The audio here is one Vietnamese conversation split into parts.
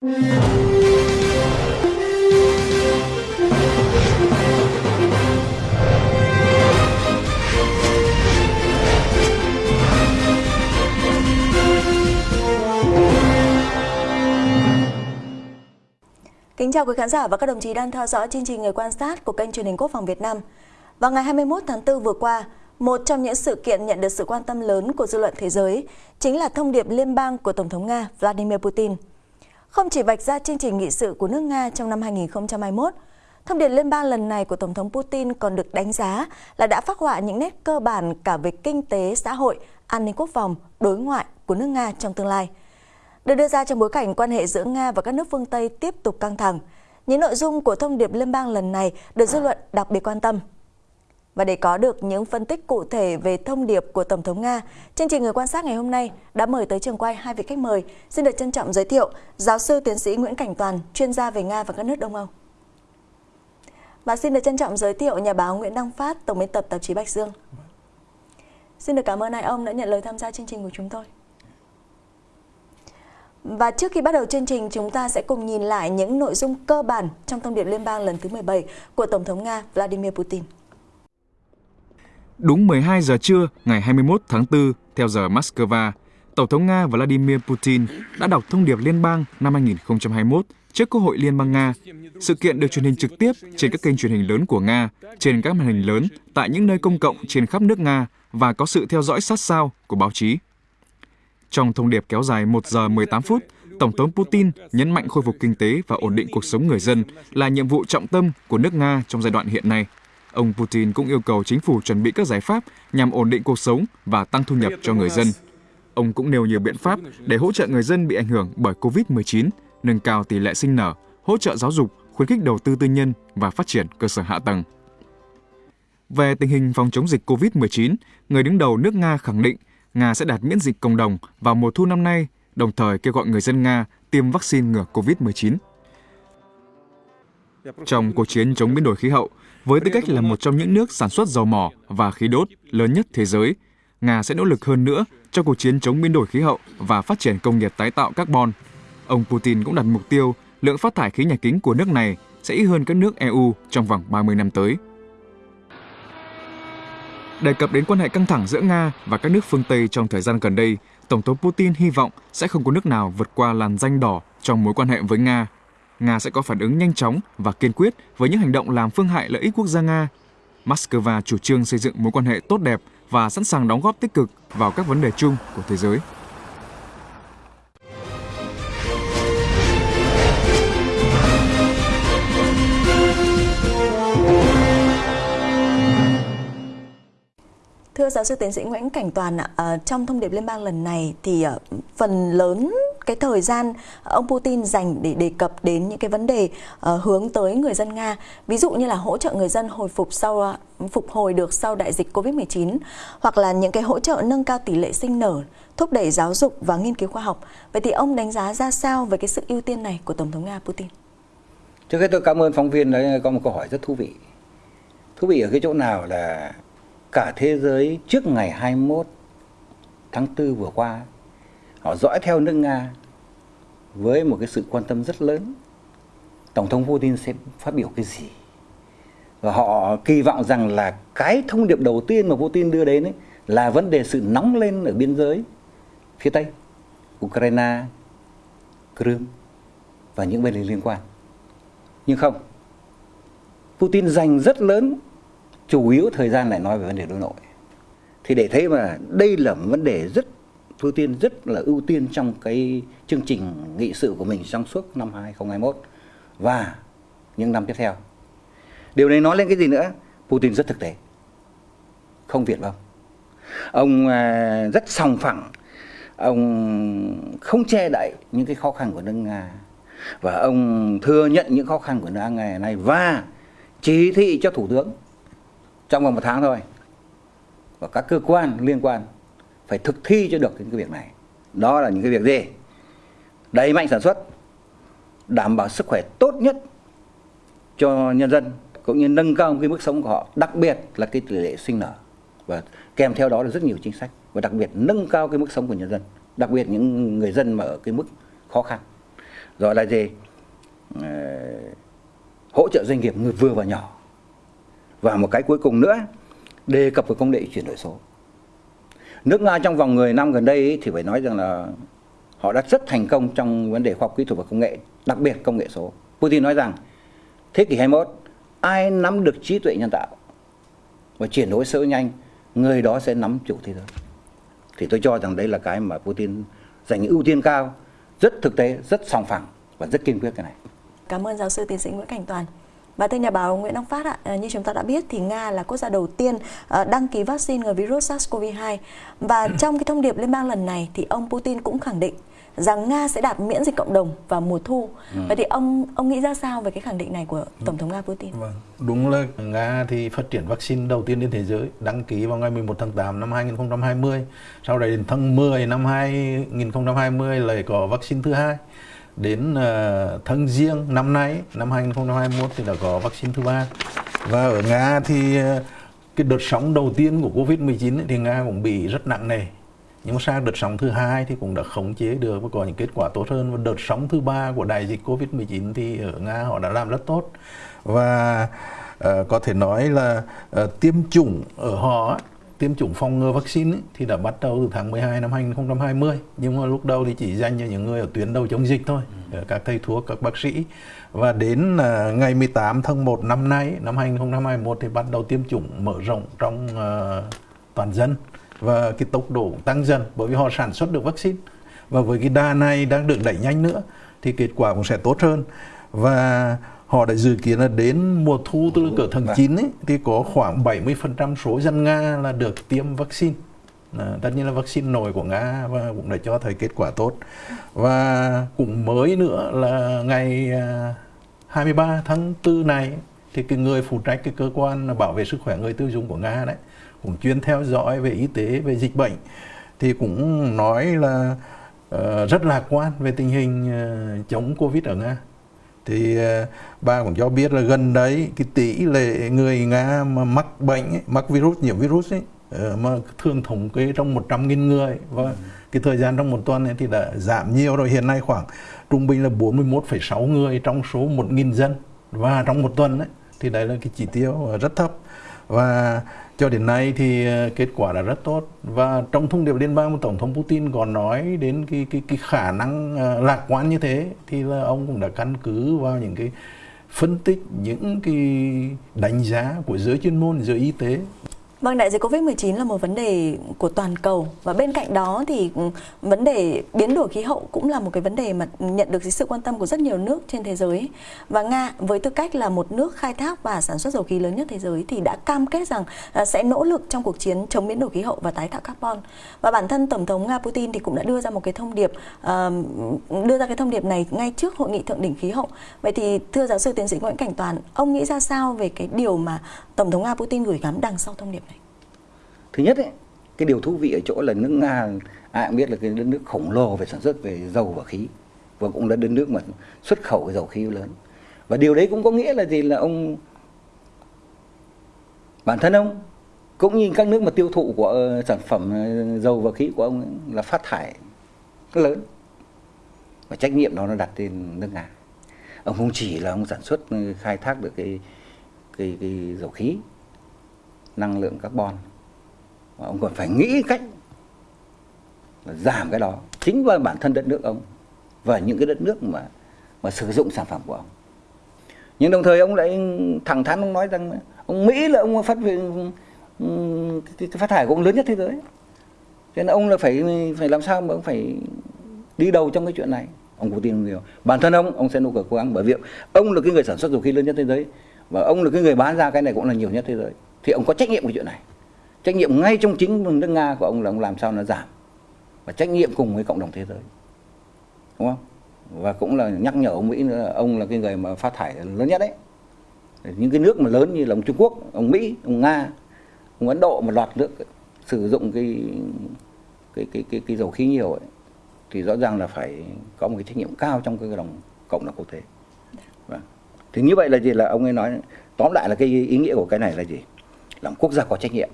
Kính chào quý khán giả và các đồng chí đang theo dõi chương trình Người quan sát của kênh truyền hình Quốc phòng Việt Nam. Vào ngày 21 tháng 4 vừa qua, một trong những sự kiện nhận được sự quan tâm lớn của dư luận thế giới chính là thông điệp liên bang của Tổng thống Nga Vladimir Putin. Không chỉ vạch ra chương trình nghị sự của nước Nga trong năm 2021, thông điệp liên bang lần này của Tổng thống Putin còn được đánh giá là đã phát họa những nét cơ bản cả về kinh tế, xã hội, an ninh quốc phòng, đối ngoại của nước Nga trong tương lai – được đưa ra trong bối cảnh quan hệ giữa Nga và các nước phương Tây tiếp tục căng thẳng. Những nội dung của thông điệp liên bang lần này được dư luận đặc biệt quan tâm. Và để có được những phân tích cụ thể về thông điệp của Tổng thống Nga, chương trình Người quan sát ngày hôm nay đã mời tới trường quay hai vị khách mời. Xin được trân trọng giới thiệu giáo sư tiến sĩ Nguyễn Cảnh Toàn, chuyên gia về Nga và các nước Đông Âu. Và xin được trân trọng giới thiệu nhà báo Nguyễn Đăng Phát, tổng biên tập tạp chí Bạch Dương. Xin được cảm ơn hai ông đã nhận lời tham gia chương trình của chúng tôi. Và trước khi bắt đầu chương trình, chúng ta sẽ cùng nhìn lại những nội dung cơ bản trong thông điệp liên bang lần thứ 17 của Tổng thống Nga Vladimir Putin. Đúng 12 giờ trưa ngày 21 tháng 4 theo giờ Moscow, Tổng thống Nga Vladimir Putin đã đọc thông điệp liên bang năm 2021 trước Quốc hội Liên bang Nga. Sự kiện được truyền hình trực tiếp trên các kênh truyền hình lớn của Nga, trên các màn hình lớn, tại những nơi công cộng trên khắp nước Nga và có sự theo dõi sát sao của báo chí. Trong thông điệp kéo dài 1 giờ 18 phút, Tổng thống Putin nhấn mạnh khôi phục kinh tế và ổn định cuộc sống người dân là nhiệm vụ trọng tâm của nước Nga trong giai đoạn hiện nay. Ông Putin cũng yêu cầu chính phủ chuẩn bị các giải pháp nhằm ổn định cuộc sống và tăng thu nhập cho người dân. Ông cũng nêu nhiều biện pháp để hỗ trợ người dân bị ảnh hưởng bởi COVID-19, nâng cao tỷ lệ sinh nở, hỗ trợ giáo dục, khuyến khích đầu tư tư nhân và phát triển cơ sở hạ tầng. Về tình hình phòng chống dịch COVID-19, người đứng đầu nước Nga khẳng định Nga sẽ đạt miễn dịch cộng đồng vào mùa thu năm nay, đồng thời kêu gọi người dân Nga tiêm vaccine ngừa COVID-19. Trong cuộc chiến chống biến đổi khí hậu, với tư cách là một trong những nước sản xuất dầu mỏ và khí đốt lớn nhất thế giới, Nga sẽ nỗ lực hơn nữa cho cuộc chiến chống biến đổi khí hậu và phát triển công nghiệp tái tạo carbon. Ông Putin cũng đặt mục tiêu lượng phát thải khí nhà kính của nước này sẽ ít hơn các nước EU trong vòng 30 năm tới. Đề cập đến quan hệ căng thẳng giữa Nga và các nước phương Tây trong thời gian gần đây, Tổng thống Putin hy vọng sẽ không có nước nào vượt qua làn danh đỏ trong mối quan hệ với Nga. Nga sẽ có phản ứng nhanh chóng và kiên quyết với những hành động làm phương hại lợi ích quốc gia Nga. Moscow chủ trương xây dựng mối quan hệ tốt đẹp và sẵn sàng đóng góp tích cực vào các vấn đề chung của thế giới. Thưa giáo sư tiến sĩ Nguyễn Cảnh Toàn à, trong thông điệp liên bang lần này thì à, phần lớn cái thời gian ờ, ông Putin dành để đề cập đến những cái vấn đề uh, hướng tới người dân Nga, ví dụ như là hỗ trợ người dân hồi phục sau ờ, phục hồi được sau đại dịch Covid-19 hoặc là những cái hỗ trợ nâng cao tỷ lệ sinh nở, thúc đẩy giáo dục và nghiên cứu khoa học. Vậy thì ông đánh giá ra sao về cái sự ưu tiên này của Tổng thống Nga Putin? Trước hết tôi cảm ơn phóng viên đã có một câu hỏi rất thú vị. Thú vị ở cái chỗ nào là cả thế giới trước ngày 21 tháng 4 vừa qua họ dõi theo nước Nga với một cái sự quan tâm rất lớn. Tổng thống Putin sẽ phát biểu cái gì? Và họ kỳ vọng rằng là cái thông điệp đầu tiên mà Putin đưa đến ấy là vấn đề sự nóng lên ở biên giới phía tây, Ukraine, Crimea và những vấn đề liên quan. Nhưng không, Putin dành rất lớn, chủ yếu thời gian lại nói về vấn đề đối nội. Thì để thấy mà đây là một vấn đề rất ưu tiên rất là ưu tiên trong cái chương trình nghị sự của mình trong suốt năm 2021 và những năm tiếp theo. Điều này nói lên cái gì nữa? Putin rất thực tế. Không việt vong ông à, rất sòng phẳng. Ông không che đậy những cái khó khăn của nước nga. Và ông thừa nhận những khó khăn của nước nga ngày nay và chỉ thị cho thủ tướng trong vòng một tháng thôi. Và các cơ quan liên quan phải thực thi cho được những cái việc này. Đó là những cái việc gì? Đẩy mạnh sản xuất, đảm bảo sức khỏe tốt nhất cho nhân dân, cũng như nâng cao cái mức sống của họ, đặc biệt là cái tỷ lệ sinh nở. Và kèm theo đó là rất nhiều chính sách, và đặc biệt nâng cao cái mức sống của nhân dân, đặc biệt những người dân mà ở cái mức khó khăn. Rồi là gì? Ờ, hỗ trợ doanh nghiệp người vừa và nhỏ. Và một cái cuối cùng nữa, đề cập về công nghệ chuyển đổi số nước nga trong vòng 10 năm gần đây ấy, thì phải nói rằng là họ đã rất thành công trong vấn đề khoa học kỹ thuật và công nghệ đặc biệt công nghệ số. Putin nói rằng thế kỷ 21 ai nắm được trí tuệ nhân tạo và chuyển đổi số nhanh người đó sẽ nắm chủ thế giới. Thì tôi cho rằng đây là cái mà Putin dành ưu tiên cao rất thực tế rất sòng phẳng và rất kiên quyết cái này. Cảm ơn giáo sư tiến sĩ Nguyễn Cảnh Toàn và thưa nhà báo Nguyễn Đăng Phát ạ, à, như chúng ta đã biết thì Nga là quốc gia đầu tiên à, đăng ký vaccine ngừa virus SARS-CoV-2 và trong cái thông điệp liên bang lần này thì ông Putin cũng khẳng định rằng Nga sẽ đạt miễn dịch cộng đồng vào mùa thu. Ừ. Vậy thì ông ông nghĩ ra sao về cái khẳng định này của Tổng thống Nga Putin? Vâng, đúng là Nga thì phát triển vaccine đầu tiên trên thế giới, đăng ký vào ngày 11 tháng 8 năm 2020. Sau đấy đến tháng 10 năm 2020 lại có vaccine thứ hai. Đến ờ, tháng riêng năm nay, năm 2021 thì đã có vaccine thứ ba. Và ở Nga thì ờ, cái đợt sóng đầu tiên của Covid-19 thì Nga cũng bị rất nặng nề. Nhưng mà sang đợt sóng thứ hai thì cũng đã khống chế được và có những kết quả tốt hơn. Và đợt sóng thứ ba của đại dịch covid 19 thì ở nga họ đã làm rất tốt. Và uh, có thể nói là uh, tiêm chủng ở họ tiêm chủng phòng ngừa vaccine ấy, thì đã bắt đầu từ tháng 12 năm 2020 nhưng mà lúc đầu thì chỉ dành cho những người ở tuyến đầu chống dịch thôi ừ. các thầy thuốc các bác sĩ. Và đến uh, ngày 18 tháng 1 năm nay năm 2021 thì bắt đầu tiêm chủng mở rộng trong uh, toàn dân. Và cái tốc độ tăng dần bởi vì họ sản xuất được vaccine. Và với cái đà này đang được đẩy nhanh nữa thì kết quả cũng sẽ tốt hơn. Và họ đã dự kiến là đến mùa thu từ cỡ tháng 9 ấy, thì có khoảng 70% số dân Nga là được tiêm vaccine. À, tất nhiên là vaccine nổi của Nga và cũng đã cho thấy kết quả tốt. Và cũng mới nữa là ngày 23 à, tháng 4 này thì cái người phụ trách cái cơ quan bảo vệ sức khỏe người tiêu dùng của Nga đấy cũng chuyên theo dõi về y tế về dịch bệnh thì cũng nói là uh, rất lạc quan về tình hình uh, chống covid ở nga thì ờ, bà cũng cho biết là gần đấy cái tỷ lệ người nga mà mắc bệnh ấy, mắc virus nhiễm virus ấy ờ, mà thường thống kê trong 100.000 người và ừ. cái thời gian trong một tuần ấy thì đã giảm nhiều rồi hiện nay khoảng trung bình là 41,6 người trong số 1.000 dân và trong một tuần ấy thì đấy là cái chỉ tiêu rất thấp và cho đến nay thì ờ, kết quả đã rất tốt. Và trong thông điệp liên bang tổng thống Putin còn nói đến cái cái cái khả năng ờ, lạc quan như thế thì là ông cũng đã căn cứ vào những cái phân tích, những cái đánh giá của giới chuyên môn, giới y tế. Vâng, đại dịch Covid-19 là một vấn đề của toàn cầu và bên cạnh đó thì ừ, vấn đề biến đổi khí hậu cũng là một cái vấn đề mà nhận được sự quan tâm của rất nhiều nước trên thế giới. Và Nga với tư cách là một nước khai thác và sản xuất dầu khí lớn nhất thế giới thì đã cam kết rằng à, sẽ nỗ lực trong cuộc chiến chống biến đổi khí hậu và tái tạo carbon. Và bản thân Tổng thống Nga Putin thì cũng đã đưa ra một cái thông điệp ờ, đưa ra cái thông điệp này ngay trước hội nghị thượng đỉnh khí hậu. Vậy thì thưa giáo sư tiến sĩ Nguyễn Cảnh Toàn, ông nghĩ ra sao về cái điều mà Tổng thống Nga Putin gửi gắm đằng sau thông điệp này? Thứ nhất ấy, cái điều thú vị ở chỗ là nước nga ai cũng biết là cái đất nước khổng lồ về sản xuất về dầu và khí và cũng là đất nước mà xuất khẩu cái dầu khí lớn. Và điều đấy cũng có nghĩa là gì? Là ông bản thân ông cũng như các nước mà tiêu thụ của ờ, sản phẩm ờ, dầu và khí của ông ấy, là phát thải lớn. Và trách nhiệm đó nó đặt trên nước nga. Ông không chỉ là ông sản xuất ờ, khai thác được cái cái, cái dầu khí năng lượng carbon ông còn phải nghĩ cách là giảm cái đó chính vào bản thân đất nước ông và những cái đất nước mà mà sử dụng sản phẩm của ông. Nhưng đồng thời ông lại thẳng thắn ông nói rằng ông Mỹ là ông phát cái, phát thải của ông lớn nhất thế giới. Cho nên ông là phải phải làm sao mà ông phải đi đầu trong cái chuyện này. Ông cũng tin nhiều bản thân ông ông sẽ nỗ lực cố gắng bởi vì ông là cái người sản xuất dầu khí lớn nhất thế giới và ông là cái người bán ra cái này cũng là nhiều nhất thế giới. Thì ông có trách nhiệm của chuyện này trách nhiệm ngay trong chính nước nga của ông là ông làm sao nó giảm. Và trách nhiệm cùng với cộng đồng thế giới. Đúng không? Và cũng là nhắc nhở ông mỹ nữa ông là cái người mà phát thải lớn nhất đấy. Những cái nước mà lớn như là ông trung quốc ông mỹ ông nga ông ấn độ một loạt nước sử dụng cái cái cái cái, cái dầu khí nhiều ấy thì rõ ràng là phải có một cái trách nhiệm cao trong cái đồng cộng đồng quốc tế. Vâng. thì như vậy là gì? Là ông ấy nói tóm lại là cái ý nghĩa của cái này là gì? Làm quốc gia có trách nhiệm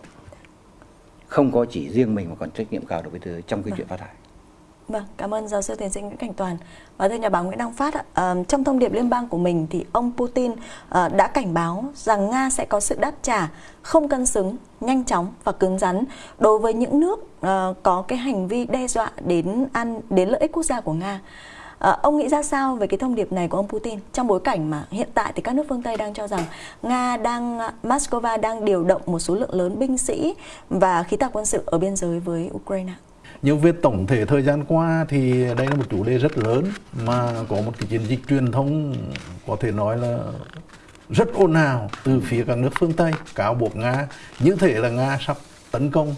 không có chỉ riêng mình mà còn trách nhiệm cao đối với thế giới trong cái chuyện phát thải Vâng, cảm ơn giáo sư tiến sĩ Nguyễn Cảnh Toàn. Và thưa nhà báo Nguyễn Đăng Phát, uh, trong thông điệp liên bang của mình thì ông Putin uh, đã cảnh báo rằng Nga sẽ có sự đáp trả không cân xứng, nhanh chóng và cứng rắn đối với những nước uh, có cái hành vi đe dọa đến an đến lợi ích quốc gia của Nga. À, ông nghĩ ra sao về cái thông điệp này của ông Putin trong bối cảnh mà hiện tại thì các nước phương Tây đang cho rằng Nga đang ờ, Moscow đang điều động một số lượng lớn binh sĩ và khí tài quân sự ở biên giới với Ukraine? Nhưng về tổng thể thời gian qua thì đây là một chủ đề rất lớn mà có một cái chiến dịch truyền thông có thể nói là rất ồn ào từ phía các nước phương Tây cáo buộc Nga như thể là Nga sắp tấn công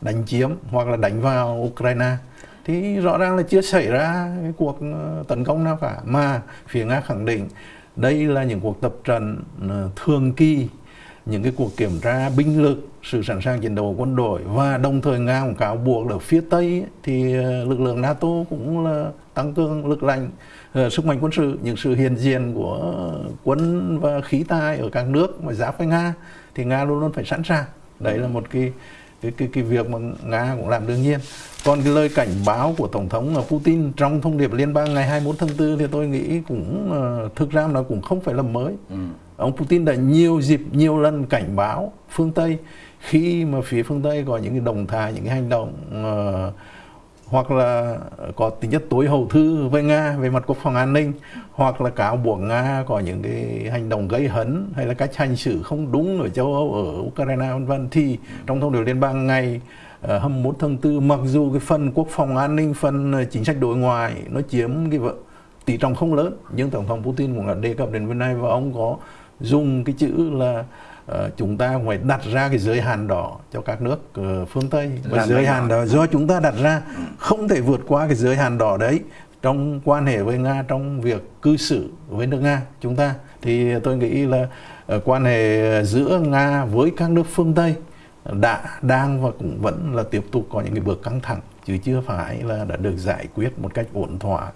đánh chiếm hoặc là đánh vào Ukraine thì rõ ràng là chưa xảy ra cái cuộc ờ, tấn công nào cả. Mà phía Nga khẳng định đây là những cuộc tập trận ờ, thường kỳ, những cái cuộc kiểm tra binh lực, sự sẵn sàng chiến đấu của quân đội. Và đồng thời nga cũng cáo buộc ở phía tây thì ờ, lực lượng nato cũng là tăng cường lực lạnh sức mạnh quân sự. Những sự hiện diện của quân và khí tài ở các nước mà giáp với nga thì nga luôn luôn phải sẵn sàng. Đấy là một cái cái cái cái việc mà nga cũng làm đương nhiên. Còn cái lời cảnh báo của tổng thống Putin trong thông điệp liên bang ngày 21 tháng 4 thì tôi nghĩ cũng uh, thực ra nó cũng không phải là mới. Ừ. Ông Putin đã nhiều dịp nhiều lần cảnh báo phương Tây. Khi mà phía phương Tây có những cái động thái những cái hành động uh, hoặc là có tính chất tối hậu thư với Nga về mặt quốc phòng an ninh hoặc là cáo buộc Nga có những cái hành động gây hấn hay là cách hành xử không đúng ở châu Âu ở Ukraine vân vân thì trong thông điệp liên bang ngày ờ, hôm 21 tháng 4 mặc dù cái phần quốc phòng an ninh phần ờ, chính sách đối ngoại nó chiếm cái tỷ trọng không lớn nhưng tổng thống Putin cũng đã đề cập đến vấn này và ông có dùng cái chữ là uh, chúng ta phải đặt ra cái giới hạn đỏ cho các nước uh, phương Tây. Và Làm giới hạn đó do chúng ta đặt ra. Không thể vượt qua cái giới hạn đỏ đấy trong quan hệ với Nga trong việc cư xử với nước Nga. Chúng ta thì tôi nghĩ là uh, quan hệ giữa Nga với các nước phương Tây đã đang và cũng vẫn là tiếp tục có những cái bước căng thẳng chứ chưa phải là đã được giải quyết một cách ổn thỏa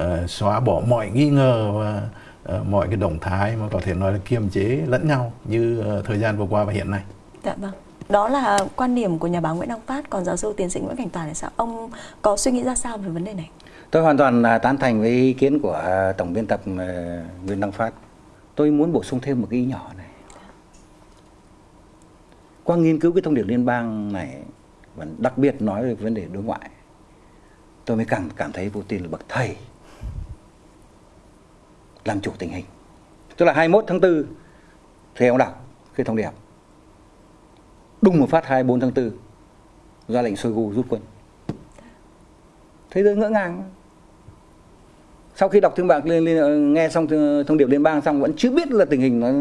uh, xóa bỏ mọi nghi ngờ và uh, mọi cái động thái mà có thể nói là kiềm chế lẫn nhau như uh, thời gian vừa qua và hiện nay. Dạ vâng. Đó là quan điểm của nhà báo Nguyễn Đăng Phát, còn giáo sư tiến sĩ Nguyễn Cảnh Toàn thì sao? Ông có suy nghĩ ra sao về vấn đề này? Tôi hoàn toàn là tán thành với ý kiến của tổng biên tập Nguyễn Đăng Phát. Tôi muốn bổ sung thêm một cái ý nhỏ này. Qua nghiên cứu cái thông điệp liên bang này và đặc biệt nói về vấn đề đối ngoại, tôi mới càng cảm thấy Putin là bậc thầy làm chủ tình hình. Tức là 21 tháng 4 thì ông đọc cái thông điệp. Đùng một phát 24 tháng 4 ra lệnh Shoigu rút quân. Thế giới ngỡ ngàng. Sau khi đọc thương bạc lên, lên nghe xong thông điệp liên bang xong vẫn chưa biết là tình hình nó,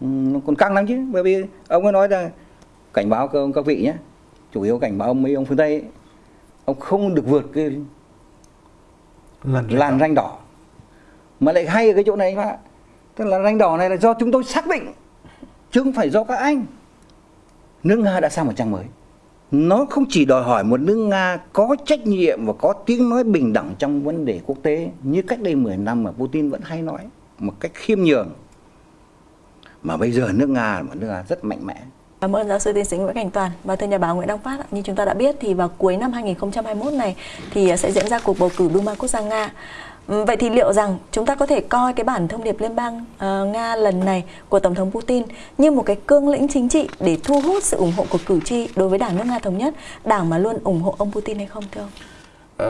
nó còn căng lắm chứ. Bởi vì ông ấy nói là cảnh báo các, các vị nhé. Chủ yếu cảnh báo ông mấy ông phương tây ấy, ông không được vượt cái làn ranh đỏ mà lại hay ở cái chỗ này mà. Tức là ranh đỏ này là do chúng tôi xác định chứ không phải do các anh. Nước nga đã sang một trang mới. Nó không chỉ đòi hỏi một nước nga có trách nhiệm và có tiếng nói bình đẳng trong vấn đề quốc tế như cách đây 10 năm mà putin vẫn hay nói, một cách khiêm nhường. Mà bây giờ nước nga là một nước nga rất mạnh mẽ. Cảm ơn giáo sư tiến sĩ Nguyễn Cảnh Toàn và thưa nhà báo Nguyễn Đăng Phát. Như chúng ta đã biết thì vào cuối năm 2021 này thì sẽ diễn ra cuộc bầu cử Duma quốc gia Nga. Vậy thì liệu rằng chúng ta có thể coi cái bản thông điệp liên bang uh, Nga lần này của Tổng thống Putin như một cái cương lĩnh chính trị để thu hút sự ủng hộ của cử tri đối với Đảng nước Nga Thống Nhất, đảng mà luôn ủng hộ ông Putin hay không thưa ông?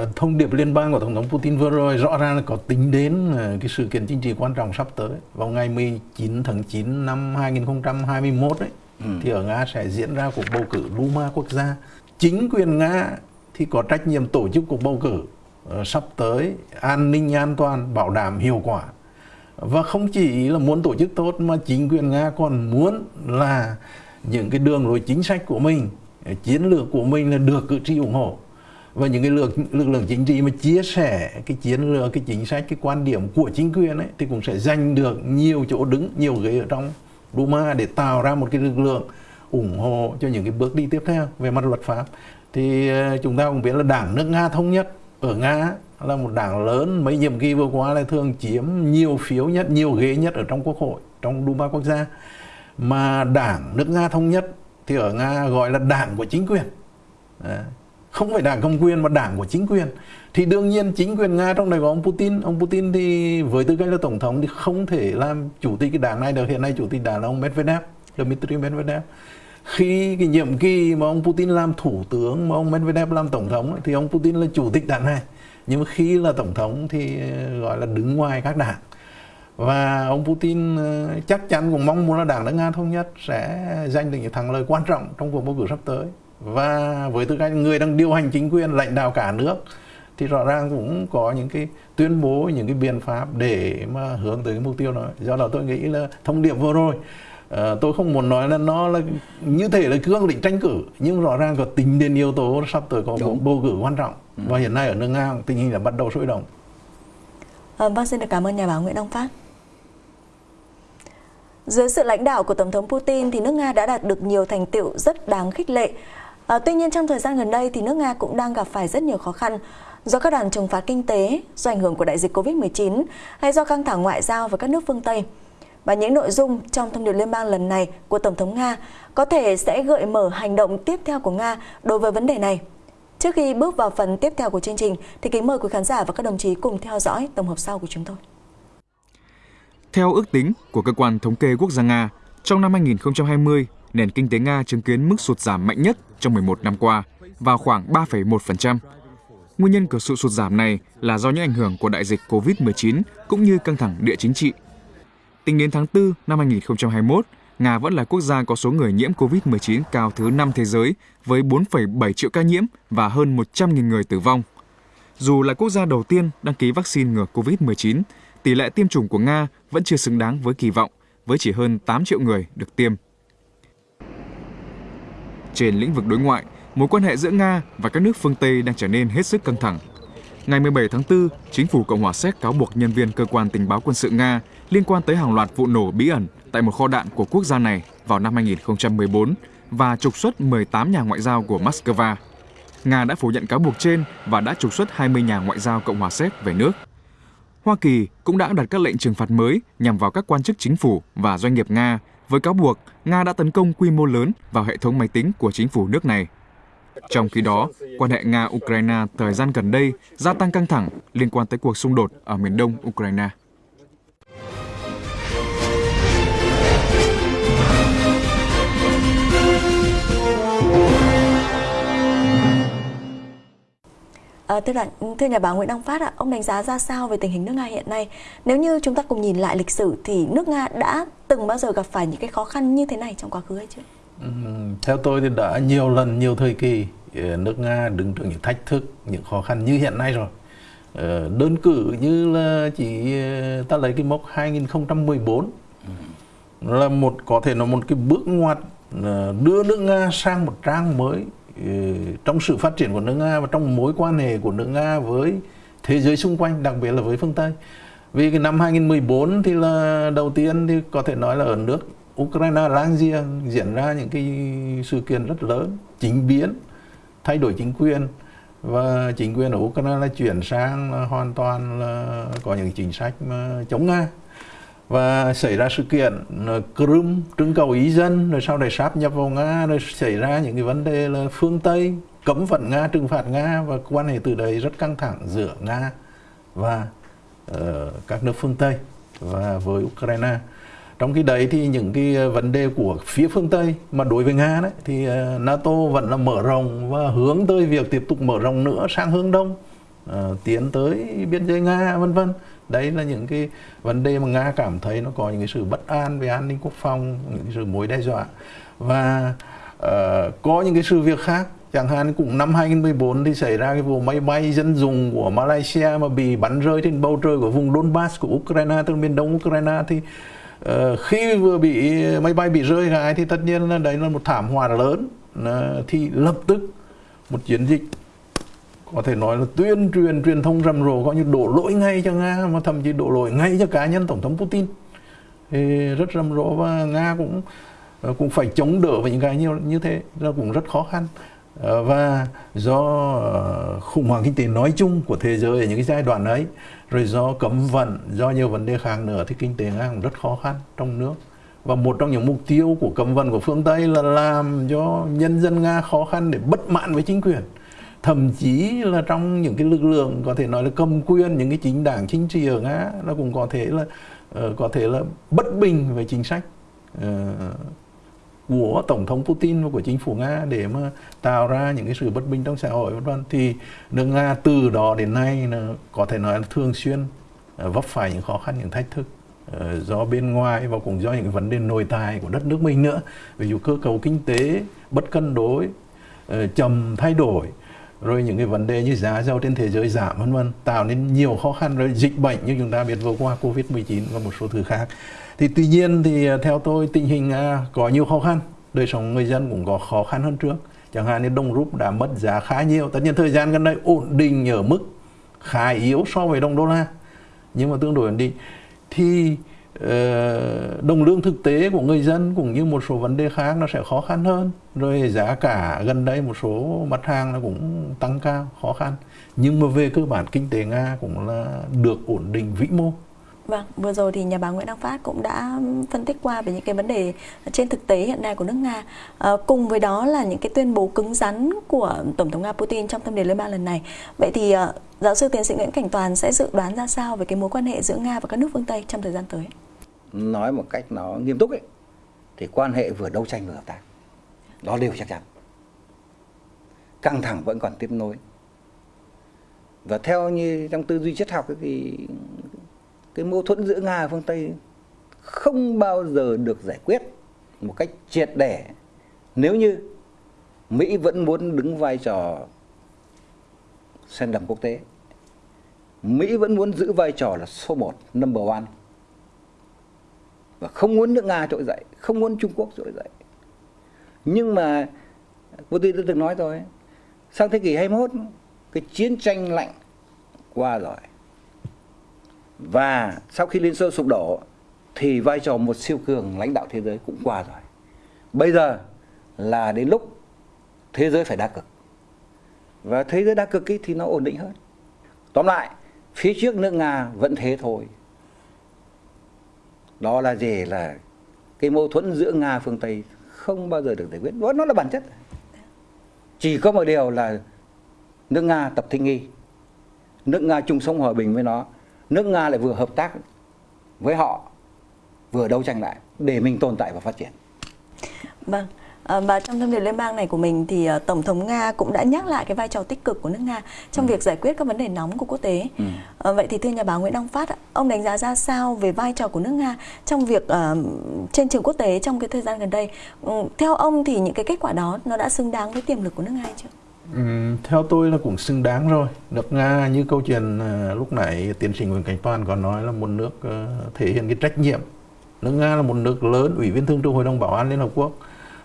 Uh, thông điệp liên bang của Tổng thống Putin vừa rồi rõ ràng là có tính đến uh, cái sự kiện chính trị quan trọng sắp tới. Vào ngày 19 tháng 9 năm 2021 ấy, ừ. thì ở Nga sẽ diễn ra cuộc bầu cử Duma quốc gia. Chính quyền Nga thì có trách nhiệm tổ chức cuộc bầu cử Ờ, Ờ, sắp tới an ninh an toàn, bảo đảm hiệu quả. Và không chỉ là muốn tổ chức tốt mà chính quyền nga còn muốn là những cái đường lối chính sách của mình eh, chiến lược của mình là được cử tri ủng hộ. Và những cái lực lực lượng chính trị mà chia sẻ cái chiến lược, cái chính sách, cái quan điểm của chính quyền ấy, thì cũng sẽ giành được nhiều chỗ đứng, nhiều ghế ở trong Duma để tạo ra một cái lực lượng ủng hộ cho những cái bước đi tiếp theo về mặt luật pháp. Thì eh, chúng ta cũng biết là đảng nước Nga thống nhất ở Nga là một đảng lớn, mấy nhiệm kỳ vừa qua là thường chiếm nhiều phiếu nhất, nhiều ghế nhất ở trong quốc hội, trong Duma quốc gia. Mà đảng nước Nga thống nhất thì ở Nga gọi là đảng của chính quyền. Không phải đảng công quyền mà đảng của chính quyền. Thì đương nhiên chính quyền nga trong này có ông putin ông putin thì với tư cách là tổng thống thì không thể làm chủ tịch cái đảng này được. Hiện nay chủ tịch đảng là ông medvedev, dmitry medvedev khi cái nhiệm kỳ mà ông putin làm thủ tướng, mà ông medvedev làm tổng thống thì ông putin là chủ tịch đảng này. Nhưng mà khi là tổng thống thì ờ, gọi là đứng ngoài các đảng. Và ông Putin ờ, chắc chắn cũng mong muốn là đảng nước Nga thống nhất sẽ giành được những thắng lợi quan trọng trong cuộc bầu cử sắp tới. Và với tư cách người đang điều hành chính quyền, lãnh đạo cả nước, thì rõ ràng cũng có những cái tuyên bố, những cái biện pháp để mà hướng tới cái mục tiêu đó. Do đó tôi nghĩ là thông điệp vừa rồi uh, tôi không muốn nói là nó là như thể là cương định tranh cử nhưng rõ ràng có tính đến yếu tố sắp tới có một bầu cử quan trọng ừ. và hiện nay ở nước nga tình hình là bắt đầu sôi động à, vâng xin được cảm ơn nhà báo nguyễn đăng phát dưới sự lãnh đạo của Tổng thống Putin thì nước Nga đã đạt được nhiều thành tựu rất đáng khích lệ. À, tuy nhiên trong thời gian gần đây thì nước Nga cũng đang gặp phải rất nhiều khó khăn do các đòn trừng phạt kinh tế, do ảnh hưởng của đại dịch Covid-19 hay do căng thẳng ngoại giao với các nước phương Tây. Và những nội dung trong thông điệp liên bang lần này của Tổng thống Nga có thể sẽ gợi mở hành động tiếp theo của Nga đối với vấn đề này. Trước khi bước vào phần tiếp theo của chương trình thì kính mời quý khán giả và các đồng chí cùng theo dõi tổng hợp sau của chúng tôi. Theo ước tính của cơ quan thống kê quốc gia Nga, trong năm 2020, nền kinh tế Nga chứng kiến mức sụt giảm mạnh nhất trong 11 năm qua, vào khoảng 3,1%. Nguyên nhân của sự sụt giảm này là do những ảnh hưởng của đại dịch COVID-19 cũng như căng thẳng địa chính trị. Tính đến tháng 4 năm 2021, Nga vẫn là quốc gia có số người nhiễm COVID-19 cao thứ 5 thế giới với 4,7 triệu ca nhiễm và hơn 100.000 người tử vong. Dù là quốc gia đầu tiên đăng ký vaccine ngừa COVID-19, tỷ lệ tiêm chủng của Nga vẫn chưa xứng đáng với kỳ vọng, với chỉ hơn 8 triệu người được tiêm. Trên lĩnh vực đối ngoại, mối quan hệ giữa Nga và các nước phương Tây đang trở nên hết sức căng thẳng. Ngày 17 tháng 4, chính phủ Cộng hòa Séc cáo buộc nhân viên cơ quan tình báo quân sự Nga liên quan tới hàng loạt vụ nổ bí ẩn tại một kho đạn của quốc gia này vào năm 2014 và trục xuất 18 nhà ngoại giao của Moscow. Nga đã phủ nhận cáo buộc trên và đã trục xuất 20 nhà ngoại giao Cộng hòa Séc về nước. Hoa Kỳ cũng đã đặt các lệnh trừng phạt mới nhằm vào các quan chức chính phủ và doanh nghiệp Nga với cáo buộc Nga đã tấn công quy mô lớn vào hệ thống máy tính của chính phủ nước này. Trong khi đó, quan hệ Nga-Ukraine thời gian gần đây gia tăng căng thẳng liên quan tới cuộc xung đột ở miền đông Ukraine. À, thưa, là, thưa nhà báo Nguyễn Đăng Phát ạ, ông đánh giá ra sao về tình hình nước Nga hiện nay? Nếu như chúng ta cùng nhìn lại lịch sử thì nước Nga đã từng bao giờ gặp phải những cái khó khăn như thế này trong quá khứ hay chưa? Ừ, theo tôi thì đã nhiều lần, nhiều thời kỳ ờ, nước Nga đứng trước những thách thức, những khó khăn như hiện nay rồi. Ờ, đơn cử như là chỉ ta lấy cái mốc 2014 là một có thể là một cái bước ngoặt đưa nước Nga sang một trang mới Ừ, trong sự phát triển của nước Nga và trong mối quan hệ của nước Nga với thế giới xung quanh, đặc biệt là với phương Tây. Vì cái năm 2014 thì là đầu tiên thì có thể nói là ở nước Ukraine láng giềng diễn ra những cái sự kiện rất lớn, chính biến, thay đổi chính quyền và chính quyền ở Ukraine là chuyển sang hoàn toàn là có những chính sách mà chống Nga và xảy ra sự kiện ờ, Crimea trưng cầu ý dân rồi sau này sáp nhập vào Nga rồi xảy ra những cái vấn đề là phương Tây cấm vận Nga trừng phạt Nga và quan hệ từ đấy rất căng thẳng giữa Nga và uh, các nước phương Tây và với Ukraine. Trong khi đấy thì những cái ờ, vấn đề của phía phương Tây mà đối với Nga đấy thì NATO vẫn là mở rộng và hướng tới việc tiếp tục mở rộng nữa sang hướng đông uh, tiến tới biên giới Nga vân vân đấy là những cái vấn đề mà nga cảm thấy nó có những cái sự bất an về an ninh quốc phòng những cái sự mối đe dọa. Và uh, có những cái sự việc khác chẳng hạn cũng năm 2014 thì xảy ra cái vụ máy bay dân dùng của Malaysia mà bị bắn rơi trên bầu trời của vùng Donbass của Ukraine tức miền đông Ukraine thì uh, khi vừa bị máy bay bị rơi gái thì tất nhiên là đấy là một thảm họa lớn. Uh, thì lập tức một chiến dịch có thể nói là tuyên truyền truyền thông rầm rộ có như đổ lỗi ngay cho nga, mà thậm chí đổ lỗi ngay cho cá nhân tổng thống putin. Thì rất rầm rộ và nga cũng ờ, cũng phải chống đỡ với những cái như như thế là cũng rất khó khăn. Ờ, và do ờ, khủng hoảng kinh tế nói chung của thế giới ở những cái giai đoạn ấy, rồi do cấm vận, do nhiều vấn đề khác nữa, thì kinh tế nga cũng rất khó khăn trong nước. Và một trong những mục tiêu của cấm vận của phương Tây là làm cho nhân dân Nga khó khăn để bất mãn với chính quyền thậm chí là trong những cái lực lượng có thể nói là cầm quyền những cái chính đảng chính trị ở nga nó cũng có thể là uh, có thể là bất bình về chính sách uh, của tổng thống Putin và của chính phủ Nga để mà tạo ra những cái sự bất bình trong xã hội vân vân. Thì nước Nga từ đó đến nay là có thể nói là thường xuyên uh, vấp phải những khó khăn những thách thức do bên ngoài và cũng do những vấn đề nội tại của đất nước mình nữa. Ví dụ cơ cấu kinh tế bất cân đối chậm thay đổi rồi những cái vấn đề như giá dầu trên thế giới giảm, vân vân, tạo nên nhiều khó khăn rồi dịch bệnh như chúng ta biết vừa qua, covid 19 và một số thứ khác. Thì tuy nhiên thì à, theo tôi, tình hình à, có nhiều khó khăn, đời sống người dân cũng có khó khăn hơn trước. Chẳng hạn như đồng rúp đã mất giá khá nhiều. Tất nhiên thời gian gần đây ổn định ở mức khá yếu so với đồng đô la. Nhưng mà tương đối ổn định. Thì Ờ, đồng lương thực tế của người dân cũng như một số vấn đề khác nó sẽ khó khăn hơn rồi giá cả gần đây một số mặt hàng nó cũng tăng cao khó khăn nhưng mà về cơ bản kinh tế nga cũng là được ổn định vĩ mô Vâng, vừa rồi thì nhà báo Nguyễn Đăng Phát cũng đã phân tích qua về những cái vấn đề trên thực tế hiện nay của nước Nga. À, cùng với đó là những cái tuyên bố cứng rắn của Tổng thống Nga Putin trong thâm điệp Liên bang lần này. Vậy thì ờ, giáo sư tiến sĩ Nguyễn Cảnh Toàn sẽ dự đoán ra sao về cái mối quan hệ giữa Nga và các nước phương Tây trong thời gian tới? nói một cách nó nghiêm túc ấy thì quan hệ vừa đấu tranh vừa hợp tác đó đều chắc chắn căng thẳng vẫn còn tiếp nối và theo như trong tư duy triết học ấy, thì cái mâu thuẫn giữa nga và phương tây không bao giờ được giải quyết một cách triệt để nếu như mỹ vẫn muốn đứng vai trò sen đầm quốc tế. Mỹ vẫn muốn giữ vai trò là số một, number one. Và không muốn nước nga trỗi dậy, không muốn trung quốc trỗi dậy. Nhưng mà Putin đã từng nói rồi sang thế kỷ 21 cái chiến tranh lạnh qua rồi. Và sau khi Liên Xô sụp đổ, thì vai trò một siêu cường lãnh đạo thế giới cũng qua rồi. Bây giờ là đến lúc thế giới phải đa cực và thế giới đa cực ấy thì nó ổn định hơn. Tóm lại, phía trước nước nga vẫn thế thôi. Đó là gì là cái mâu thuẫn giữa nga phương tây không bao giờ được giải quyết. Đó, nó là bản chất. Chỉ có một điều là nước nga tập thích nghi. Nước nga chung sống hòa bình với nó. Nước nga lại vừa hợp tác với họ, vừa đấu tranh lại để mình tồn tại và phát triển. Vâng và trong thông điệp liên bang này của mình thì uh, tổng thống nga cũng đã nhắc lại cái vai trò tích cực của nước nga trong ừ. việc giải quyết các vấn đề nóng của quốc tế ừ. à, vậy thì thưa nhà báo nguyễn đăng phát ông đánh giá ra sao về vai trò của nước nga trong việc uh, trên trường quốc tế trong cái thời gian gần đây ừ, theo ông thì những cái kết quả đó nó đã xứng đáng với tiềm lực của nước nga chưa Ừ, theo tôi là cũng xứng đáng rồi. Nước Nga như câu chuyện uh, lúc nãy tiến sĩ Nguyễn Cảnh Toàn có nói là một nước uh, thể hiện cái trách nhiệm. Nước Nga là một nước lớn, ủy viên thường trực Hội đồng Bảo an Liên Hợp Quốc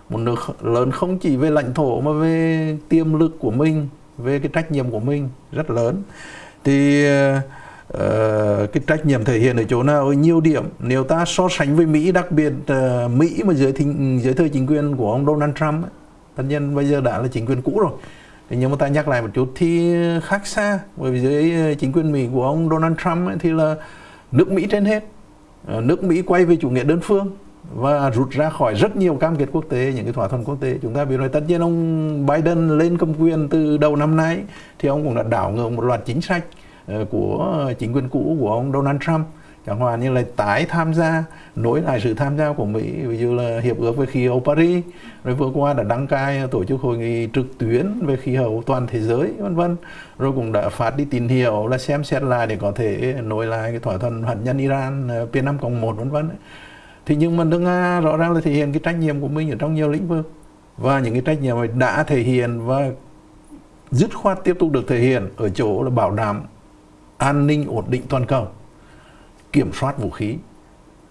một nước lớn không chỉ về lãnh thổ mà về tiềm lực của mình về cái trách nhiệm của mình rất lớn. Thì uh, cái trách nhiệm thể hiện ở chỗ nào? Ở nhiều điểm. Nếu ta so sánh với Mỹ đặc biệt uh, Mỹ mà dưới thính, dưới thời chính quyền của ông Donald Trump ấy, tất nhiên bây giờ đã là chính quyền cũ rồi. Thì nhưng mà ta nhắc lại một chút thì khác xa bởi vì dưới ờ, chính quyền Mỹ của ông Donald Trump ấy, thì là nước Mỹ trên hết. Nước Mỹ quay về chủ nghĩa đơn phương và rút ra khỏi rất nhiều cam kết quốc tế, những cái thỏa thuận quốc tế. Chúng ta biết rồi, tất nhiên ông Biden lên cầm quyền từ đầu năm nay thì ông cũng đã đảo ngược một loạt chính sách ờ, của chính quyền cũ của ông Donald Trump. Chẳng hạn như là tái tham gia, nối lại sự tham gia của Mỹ, ví dụ là hiệp ước về khí hậu Paris, rồi vừa qua đã đăng cai tổ chức hội nghị trực tuyến về khí hậu toàn thế giới, vân vân. Rồi cũng đã phát đi tín hiệu là xem xét lại để có thể nối lại cái thỏa thuận hạt nhân Iran ờ, P5 cộng một, vân vân thì nhưng mà nước nga rõ ràng là thể hiện cái trách nhiệm của mình ở trong nhiều lĩnh vực. Và những cái trách nhiệm này đã thể hiện và dứt khoát tiếp tục được thể hiện ở chỗ là bảo đảm an ninh ổn định toàn cầu kiểm soát vũ khí.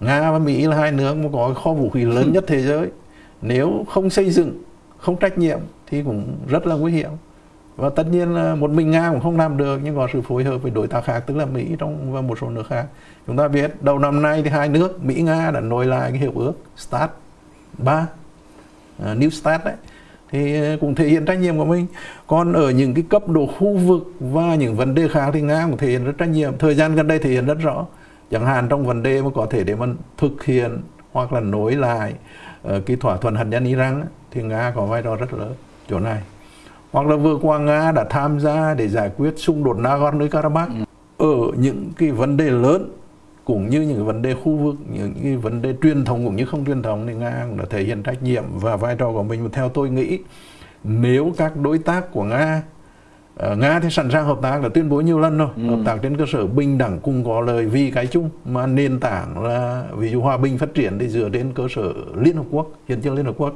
Nga và mỹ là hai nước mà có kho vũ khí lớn nhất thế giới. Nếu không xây dựng không trách nhiệm thì cũng rất là nguy hiểm và tất nhiên là một mình nga cũng không làm được nhưng có sự phối hợp với đối tác khác tức là mỹ trong và một số nước khác. Chúng ta biết đầu năm nay thì hai nước mỹ nga đã nối lại cái hiệp ước start 3 uh, à, new start đấy. Thì à, cũng thể hiện trách nhiệm của mình. Còn ở những cái cấp độ khu vực và những vấn đề khác thì nga cũng thể hiện rất trách nhiệm. Thời gian gần đây thể hiện rất rõ. Chẳng hạn trong vấn đề mà có thể để mà thực hiện hoặc là nối lại uh, cái thỏa thuận hạt nhân Iran thì nga có vai trò rất lớn chỗ này hoặc là vừa qua Nga đã tham gia để giải quyết xung đột Nagorno-Karabakh ừ. ở những cái vấn đề lớn cũng như những vấn đề khu vực những cái vấn đề truyền thống cũng như không truyền thống thì Nga cũng đã thể hiện trách nhiệm và vai trò của mình. Và theo tôi nghĩ nếu các đối tác của Nga uh, Nga thì sẵn sàng hợp tác là tuyên bố nhiều lần rồi. Ừ. hợp tác trên cơ sở bình đẳng cùng có lời vì cái chung. Mà nền tảng là ví dụ hòa bình phát triển thì dựa trên cơ sở Liên Hợp Quốc hiến chương Liên Hợp Quốc.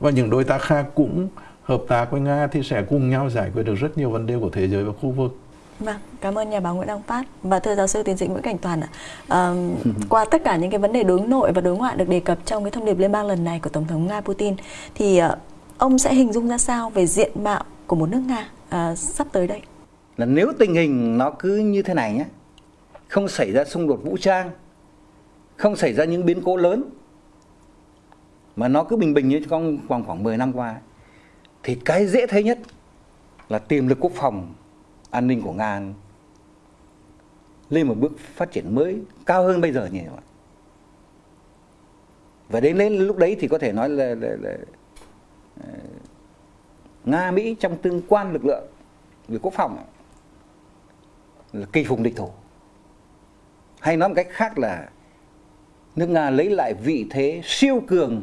Và những đối tác khác cũng hợp tác với Nga thì sẽ cùng nhau giải quyết được rất nhiều vấn đề của thế giới và khu vực Vâng, cảm ơn nhà báo Nguyễn Đăng Phát và thưa giáo sư tiến sĩ Nguyễn Cảnh Toàn ạ. À, qua tất cả những cái vấn đề đối nội và đối ngoại được đề cập trong cái thông điệp liên bang lần này của Tổng thống Nga Putin thì uh, ông sẽ hình dung ra sao về diện mạo của một nước Nga uh, sắp tới đây? Là nếu tình hình nó cứ như thế này nhé, không xảy ra xung đột vũ trang, không xảy ra những biến cố lớn mà nó cứ bình bình như trong vòng khoảng 10 năm qua thì cái dễ thấy nhất là tiềm lực quốc phòng an ninh của Nga lên một bước phát triển mới cao hơn bây giờ nhiều và đến đến lúc đấy thì có thể nói là, là, là ờ, Nga Mỹ trong tương quan lực lượng về quốc phòng là kỳ phùng địch thủ. Hay nói một cách khác là nước Nga lấy lại vị thế siêu cường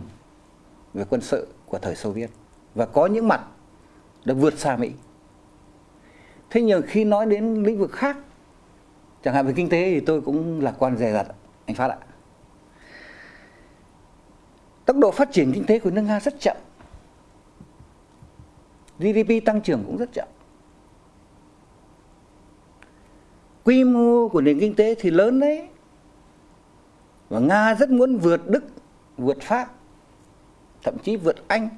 về quân sự của thời Xô Viết và có những mặt đã vượt xa Mỹ. Thế nhưng khi nói đến lĩnh vực khác, chẳng hạn về kinh tế thì tôi cũng lạc quan dè dặt, anh phát ạ. Tốc độ phát triển kinh tế của nước nga rất chậm. Gdp tăng trưởng cũng rất chậm. Quy mô của nền kinh tế thì lớn đấy. Và nga rất muốn vượt đức, vượt pháp, thậm chí vượt anh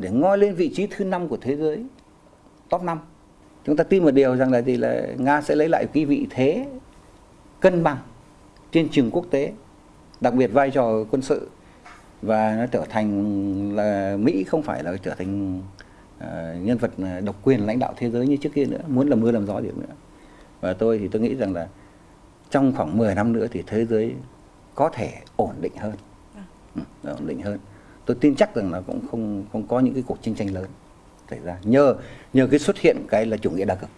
để ngoi lên vị trí thứ năm của thế giới top 5 chúng ta tin một điều rằng là gì là nga sẽ lấy lại cái vị thế cân bằng trên trường quốc tế đặc biệt vai trò quân sự. Và nó trở thành là mỹ không phải là trở thành uh, nhân vật độc quyền lãnh đạo thế giới như trước kia nữa muốn làm mưa làm gió gì nữa. Và tôi thì tôi nghĩ rằng là trong khoảng 10 năm nữa thì thế giới có thể ổn định hơn. Ừ, ổn định hơn tôi tin chắc rằng là cũng không không có những cái cuộc chiến tranh lớn xảy ra nhờ nhờ cái xuất hiện cái là chủ nghĩa đa cực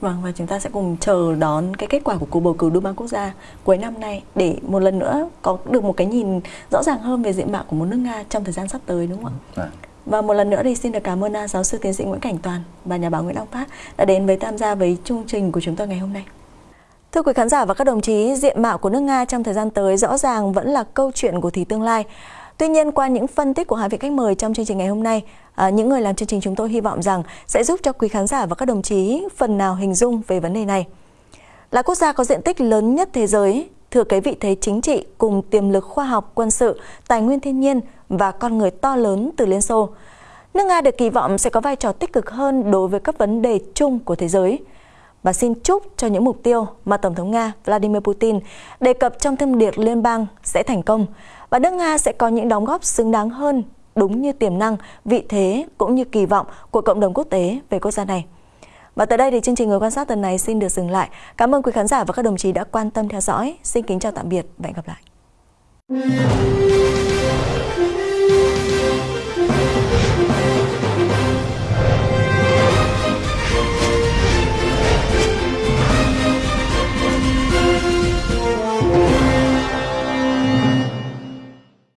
Vâng và chúng ta sẽ cùng chờ đón cái kết quả của cuộc bầu cử Duma quốc gia cuối năm nay để một lần nữa có được một cái nhìn rõ ràng hơn về diện mạo của một nước Nga trong thời gian sắp tới đúng không ạ? À. Và một lần nữa thì xin được cảm ơn giáo sư tiến sĩ Nguyễn Cảnh Toàn và nhà báo Nguyễn Đăng Phát đã đến với tham gia với chương trình của chúng tôi ngày hôm nay. Thưa quý khán giả và các đồng chí, diện mạo của nước Nga trong thời gian tới rõ ràng vẫn là câu chuyện của thì tương lai. Tuy nhiên, qua những phân tích của hai vị khách mời trong chương trình ngày hôm nay, à, những người làm chương trình chúng tôi hy vọng rằng sẽ giúp cho quý khán giả và các đồng chí phần nào hình dung về vấn đề này. Là quốc gia có diện tích lớn nhất thế giới, thừa kế vị thế chính trị cùng tiềm lực khoa học, quân sự, tài nguyên thiên nhiên và con người to lớn từ Liên Xô. Nước Nga được kỳ vọng sẽ có vai trò tích cực hơn đối với các vấn đề chung của thế giới. Và xin chúc cho những mục tiêu mà Tổng thống Nga Vladimir Putin đề cập trong thông điệp liên bang sẽ thành công và nước Nga sẽ có những đóng góp xứng đáng hơn đúng như tiềm năng, vị thế cũng như kỳ vọng của cộng đồng quốc tế về quốc gia này. Và tới đây thì chương trình Người quan sát tuần này xin được dừng lại. Cảm ơn quý khán giả và các đồng chí đã quan tâm theo dõi. Xin kính chào tạm biệt và hẹn gặp lại.